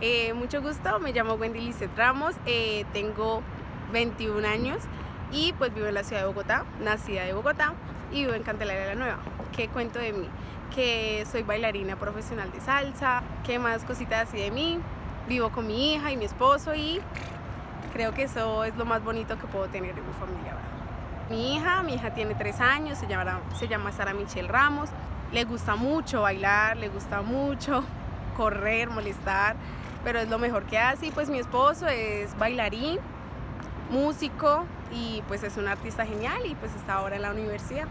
Eh, mucho gusto, me llamo Wendy Ramos, eh, tengo 21 años y pues vivo en la ciudad de Bogotá, nacida de Bogotá y vivo en Candelaria la Nueva. ¿Qué cuento de mí? Que soy bailarina profesional de salsa, ¿qué más cositas así de mí? Vivo con mi hija y mi esposo y creo que eso es lo más bonito que puedo tener en mi familia. Mi hija, mi hija tiene tres años, se llama, se llama Sara Michelle Ramos, le gusta mucho bailar, le gusta mucho correr, molestar, pero es lo mejor que hace. Y pues mi esposo es bailarín, músico y pues es un artista genial y pues está ahora en la universidad.